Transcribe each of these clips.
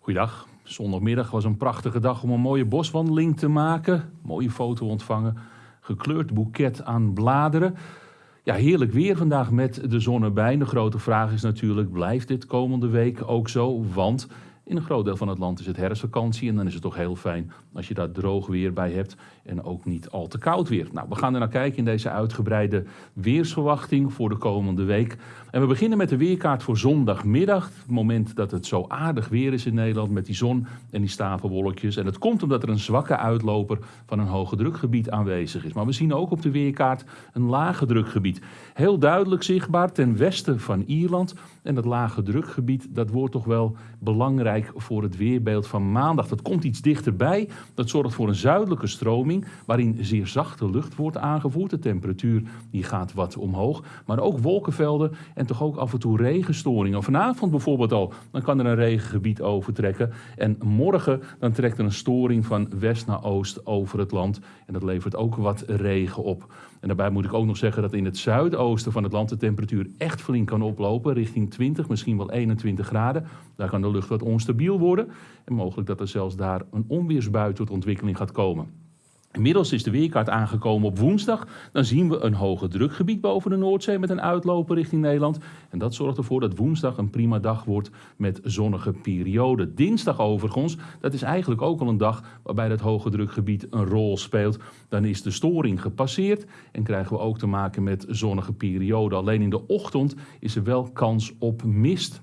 Goeiedag. Zondagmiddag was een prachtige dag om een mooie boswandeling te maken. Mooie foto ontvangen. Gekleurd boeket aan bladeren. Ja, heerlijk weer vandaag met de zon erbij. De grote vraag is natuurlijk, blijft dit komende week ook zo? Want in een groot deel van het land is het herfstvakantie en dan is het toch heel fijn als je daar droog weer bij hebt en ook niet al te koud weer. Nou, we gaan er naar kijken in deze uitgebreide weersverwachting voor de komende week. En we beginnen met de weerkaart voor zondagmiddag, het moment dat het zo aardig weer is in Nederland met die zon en die stapelwolkjes. En dat komt omdat er een zwakke uitloper van een hoge drukgebied aanwezig is. Maar we zien ook op de weerkaart een lage drukgebied. Heel duidelijk zichtbaar ten westen van Ierland. En dat lage drukgebied, dat wordt toch wel belangrijk voor het weerbeeld van maandag. Dat komt iets dichterbij. Dat zorgt voor een zuidelijke stroming waarin zeer zachte lucht wordt aangevoerd. De temperatuur die gaat wat omhoog. Maar ook wolkenvelden en toch ook af en toe regenstoringen. Vanavond bijvoorbeeld al, dan kan er een regengebied overtrekken. En morgen dan trekt er een storing van west naar oost over het land. En dat levert ook wat regen op. En daarbij moet ik ook nog zeggen dat in het zuidoosten van het land de temperatuur echt flink kan oplopen, richting 20, misschien wel 21 graden. Daar kan de lucht wat onstabiel worden en mogelijk dat er zelfs daar een onweersbui tot ontwikkeling gaat komen. Inmiddels is de weerkaart aangekomen op woensdag. Dan zien we een hoge drukgebied boven de Noordzee met een uitloper richting Nederland. En dat zorgt ervoor dat woensdag een prima dag wordt met zonnige perioden. Dinsdag overigens, dat is eigenlijk ook al een dag waarbij dat hoge drukgebied een rol speelt. Dan is de storing gepasseerd en krijgen we ook te maken met zonnige perioden. Alleen in de ochtend is er wel kans op mist.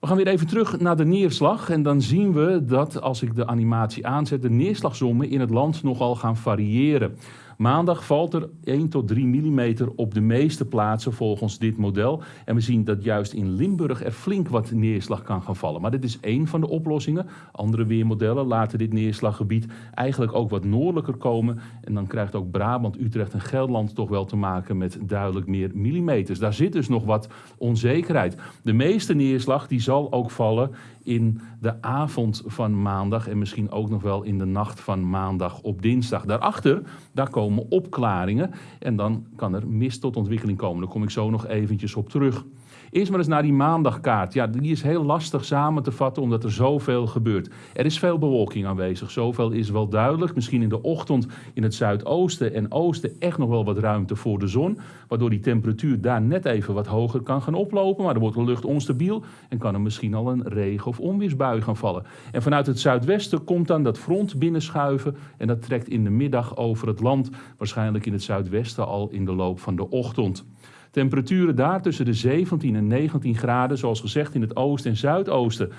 We gaan weer even terug naar de neerslag en dan zien we dat als ik de animatie aanzet, de neerslagzommen in het land nogal gaan variëren. Maandag valt er 1 tot 3 mm op de meeste plaatsen volgens dit model. En we zien dat juist in Limburg er flink wat neerslag kan gaan vallen. Maar dit is één van de oplossingen. Andere weermodellen laten dit neerslaggebied eigenlijk ook wat noordelijker komen. En dan krijgt ook Brabant, Utrecht en Gelderland toch wel te maken met duidelijk meer millimeters. Daar zit dus nog wat onzekerheid. De meeste neerslag die zal ook vallen in de avond van maandag en misschien ook nog wel in de nacht van maandag op dinsdag. Daarachter, daar komen opklaringen en dan kan er mist tot ontwikkeling komen. Daar kom ik zo nog eventjes op terug. Eerst maar eens naar die maandagkaart. Ja, die is heel lastig samen te vatten omdat er zoveel gebeurt. Er is veel bewolking aanwezig. Zoveel is wel duidelijk. Misschien in de ochtend in het zuidoosten en oosten echt nog wel wat ruimte voor de zon. Waardoor die temperatuur daar net even wat hoger kan gaan oplopen. Maar dan wordt de lucht onstabiel en kan er misschien al een regen- of onweersbui gaan vallen. En vanuit het zuidwesten komt dan dat front binnenschuiven. En dat trekt in de middag over het land. Waarschijnlijk in het zuidwesten al in de loop van de ochtend. Temperaturen daar tussen de 17 en 19 graden, zoals gezegd in het oosten en zuidoosten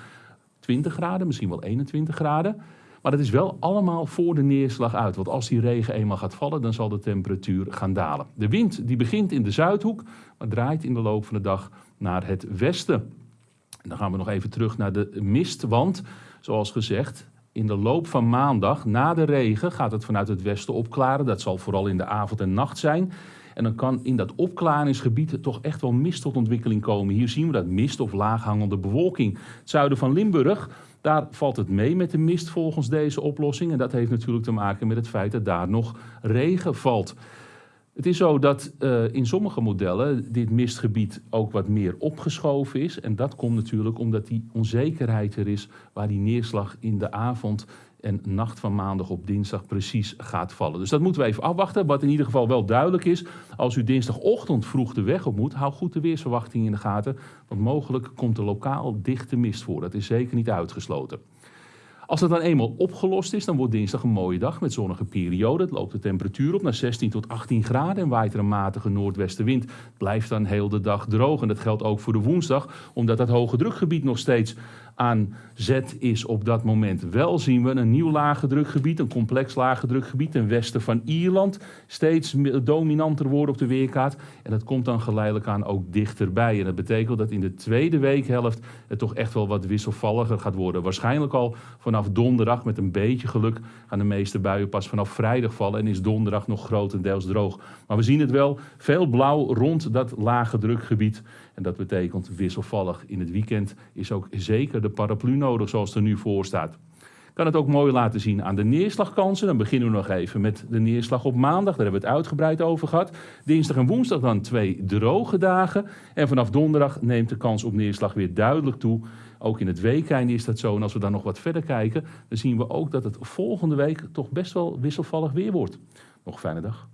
20 graden, misschien wel 21 graden. Maar dat is wel allemaal voor de neerslag uit. Want als die regen eenmaal gaat vallen, dan zal de temperatuur gaan dalen. De wind die begint in de zuidhoek, maar draait in de loop van de dag naar het westen. En dan gaan we nog even terug naar de mist, want zoals gezegd, in de loop van maandag, na de regen, gaat het vanuit het westen opklaren. Dat zal vooral in de avond en nacht zijn. En dan kan in dat opklaringsgebied toch echt wel mist tot ontwikkeling komen. Hier zien we dat mist of laaghangende bewolking. Het zuiden van Limburg, daar valt het mee met de mist volgens deze oplossing. En dat heeft natuurlijk te maken met het feit dat daar nog regen valt. Het is zo dat uh, in sommige modellen dit mistgebied ook wat meer opgeschoven is. En dat komt natuurlijk omdat die onzekerheid er is waar die neerslag in de avond en nacht van maandag op dinsdag precies gaat vallen. Dus dat moeten we even afwachten. Wat in ieder geval wel duidelijk is, als u dinsdagochtend vroeg de weg op moet, hou goed de weersverwachting in de gaten. Want mogelijk komt er lokaal dichte mist voor. Dat is zeker niet uitgesloten. Als het dan eenmaal opgelost is, dan wordt dinsdag een mooie dag met zonnige periode. Het loopt de temperatuur op naar 16 tot 18 graden en waait er een matige noordwestenwind. Het blijft dan heel de dag droog en dat geldt ook voor de woensdag, omdat dat hoge drukgebied nog steeds aan zet is op dat moment. Wel zien we een nieuw lage drukgebied, een complex lage drukgebied ten westen van Ierland. Steeds dominanter worden op de weerkaart. En dat komt dan geleidelijk aan ook dichterbij. En dat betekent dat in de tweede weekhelft het toch echt wel wat wisselvalliger gaat worden. Waarschijnlijk al vanaf donderdag met een beetje geluk gaan de meeste buien pas vanaf vrijdag vallen. En is donderdag nog grotendeels droog. Maar we zien het wel, veel blauw rond dat lage drukgebied. En dat betekent wisselvallig. In het weekend is ook zeker de paraplu nodig zoals er nu voor staat. Kan het ook mooi laten zien aan de neerslagkansen. Dan beginnen we nog even met de neerslag op maandag. Daar hebben we het uitgebreid over gehad. Dinsdag en woensdag dan twee droge dagen. En vanaf donderdag neemt de kans op neerslag weer duidelijk toe. Ook in het weekend is dat zo. En als we dan nog wat verder kijken, dan zien we ook dat het volgende week toch best wel wisselvallig weer wordt. Nog een fijne dag.